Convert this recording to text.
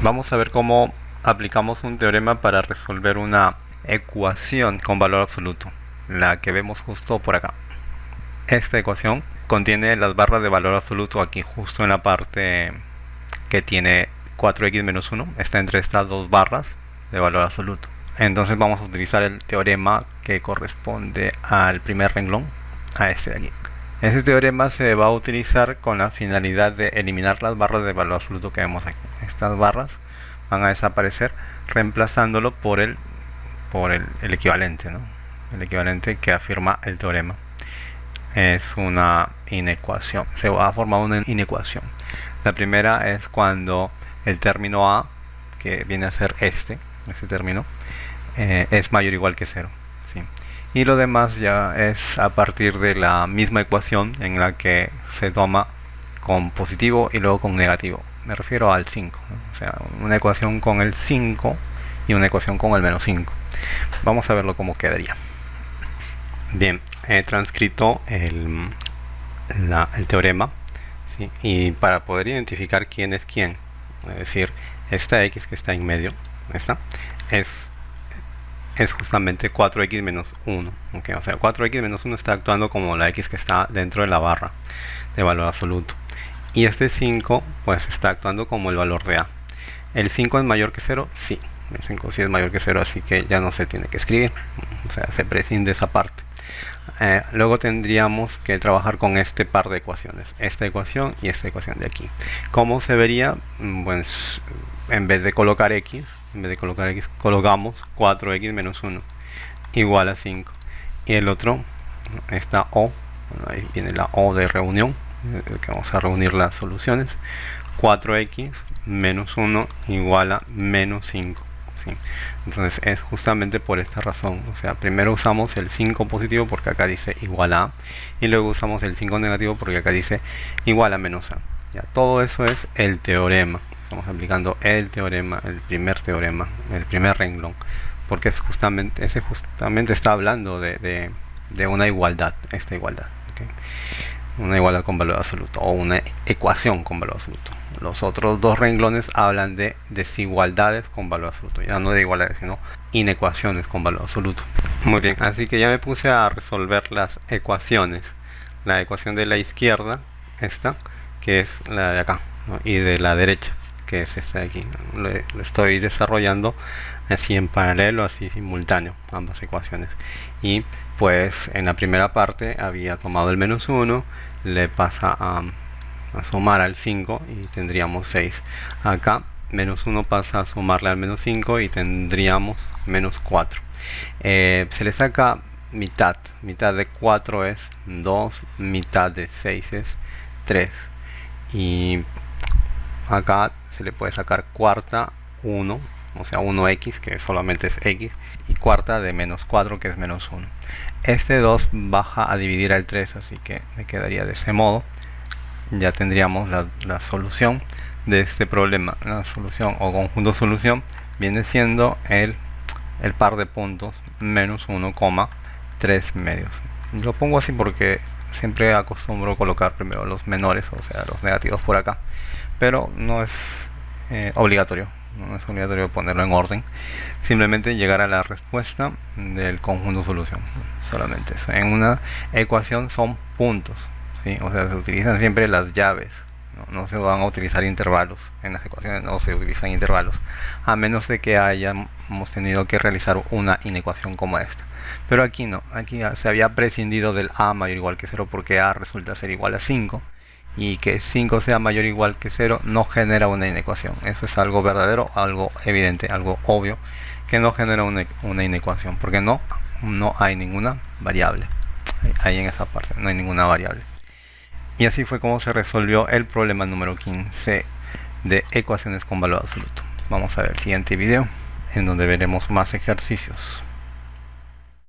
Vamos a ver cómo aplicamos un teorema para resolver una ecuación con valor absoluto, la que vemos justo por acá. Esta ecuación contiene las barras de valor absoluto aquí justo en la parte que tiene 4x menos 1, está entre estas dos barras de valor absoluto. Entonces vamos a utilizar el teorema que corresponde al primer renglón, a este de aquí. Este teorema se va a utilizar con la finalidad de eliminar las barras de valor absoluto que vemos aquí. Estas barras van a desaparecer reemplazándolo por el, por el, equivalente, el equivalente que afirma el teorema. Es una inecuación, se va a formar una inecuación. La primera es cuando el término A, que viene a ser este, este término, eh, es mayor o igual que cero y lo demás ya es a partir de la misma ecuación en la que se toma con positivo y luego con negativo. Me refiero al 5 o sea una ecuación con el 5 y una ecuación con el menos 5 vamos a verlo cómo quedaría. Bien he transcrito el, el teorema y para poder identificar quién es quién es decir esta x que está en medio esta es es justamente 4x menos 1 o sea 4x menos 1 está actuando como la x que está dentro de la barra de valor absoluto. Y este 5 pues está actuando como el valor de a. El 5 es mayor que 0 sí el 5 sí es mayor que 0 así que ya no se tiene que escribir o sea se prescinde esa parte. Eh, luego tendríamos que trabajar con este par de ecuaciones esta ecuación y esta ecuación de aquí. ¿cómo se vería? Mm, pues en vez de colocar x en vez de colocar x colocamos 4x menos 1 igual a 5 y el otro esta o ahí viene la o de reunión que vamos a reunir las soluciones. 4x menos 1 igual a menos 5 entonces es justamente por esta razón. O sea primero usamos el 5 positivo porque acá dice igual a y luego usamos el 5 negativo porque acá dice igual a menos a. Ya todo eso es el teorema estamos aplicando el teorema, el primer teorema, el primer renglón, porque es justamente, ese justamente está hablando de, una igualdad, esta igualdad, una igualdad con valor absoluto, o una ecuación con valor absoluto. Los otros dos renglones hablan de desigualdades con valor absoluto, ya no de igualdades, sino inecuaciones con valor absoluto. Muy bien, así que ya me puse a resolver las ecuaciones. La ecuación de la izquierda, esta, que es la de acá, y de la derecha que es este de aquí lo, estoy desarrollando así en paralelo así simultáneo ambas ecuaciones. Y pues en la primera parte había tomado el menos 1 le pasa a, sumar al 5 y tendríamos 6 acá menos 1 pasa a sumarle al menos 5 y tendríamos menos 4 eh, se le saca mitad. Mitad de 4 es 2 mitad de 6 es 3 y acá se le puede sacar cuarta 1 o sea 1x que solamente es x y cuarta de menos 4 que es menos 1 este 2 baja a dividir al 3 así que me quedaría de ese modo. Ya tendríamos la, solución de este problema. La solución o conjunto solución viene siendo el, el par de puntos menos 1,3 medios. Lo pongo así porque siempre acostumbro colocar primero los menores o sea los negativos por acá pero no es eh, obligatorio no es obligatorio ponerlo en orden simplemente llegar a la respuesta del conjunto solución solamente eso en una ecuación son puntos ¿sí? o sea se utilizan siempre las llaves no, se van a utilizar intervalos en las ecuaciones no se utilizan intervalos a menos de que hayamos tenido que realizar una inecuación como esta pero aquí no aquí se había prescindido del a mayor o igual que 0 porque a resulta ser igual a 5 y que 5 sea mayor o igual que 0 no genera una inecuación. Eso es algo verdadero, algo evidente, algo obvio, que no genera una, inecuación, porque no, no hay ninguna variable. Ahí en esa parte, no hay ninguna variable. Y así fue como se resolvió el problema número 15 de ecuaciones con valor absoluto. Vamos a ver el siguiente video, en donde veremos más ejercicios.